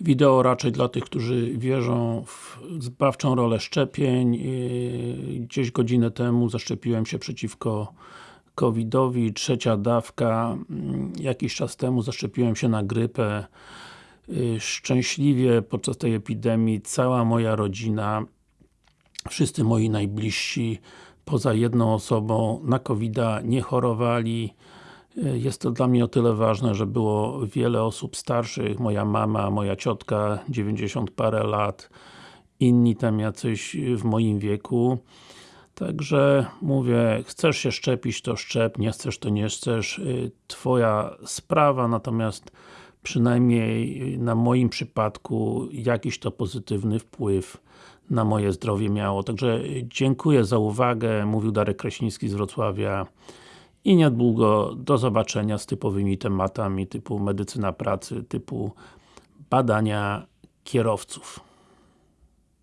Wideo raczej dla tych, którzy wierzą w zbawczą rolę szczepień. Yy, Gdzieś godzinę temu zaszczepiłem się przeciwko COVID-owi, trzecia dawka. Mm, Jakiś czas temu zaszczepiłem się na grypę. Yy, Szczęśliwie podczas tej epidemii cała moja rodzina, wszyscy moi najbliżsi, poza jedną osobą na covid nie chorowali. Yy, Jest to dla mnie o tyle ważne, że było wiele osób starszych, moja mama, moja ciotka, 90 parę lat, inni tam jacyś w moim wieku. Także mówię, chcesz się szczepić to szczep, nie chcesz to nie chcesz, Yy, Twoja sprawa, natomiast przynajmniej na moim przypadku jakiś to pozytywny wpływ na moje zdrowie miało. Także dziękuję za uwagę, mówił Darek Kraśnicki z Wrocławia i niedługo do zobaczenia z typowymi tematami typu medycyna pracy, typu badania kierowców.